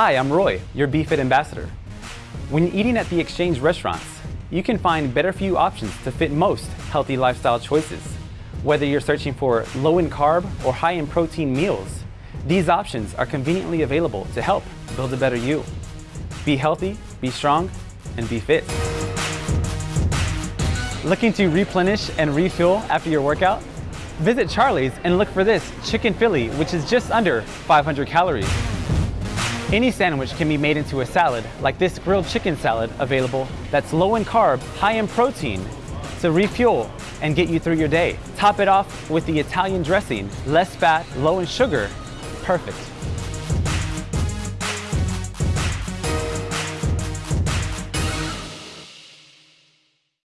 Hi, I'm Roy, your BeFit ambassador. When eating at the Exchange restaurants, you can find better you options to fit most healthy lifestyle choices. Whether you're searching for low in carb or high in protein meals, these options are conveniently available to help build a better you. Be healthy, be strong, and be fit. Looking to replenish and refuel after your workout? Visit Charleys and look for this chicken Philly, which is just under 500 calories. Any sandwich can be made into a salad, like this grilled chicken salad available that's low in carb, high in protein, to refuel and get you through your day. Top it off with the Italian dressing, less fat, low in sugar, perfect.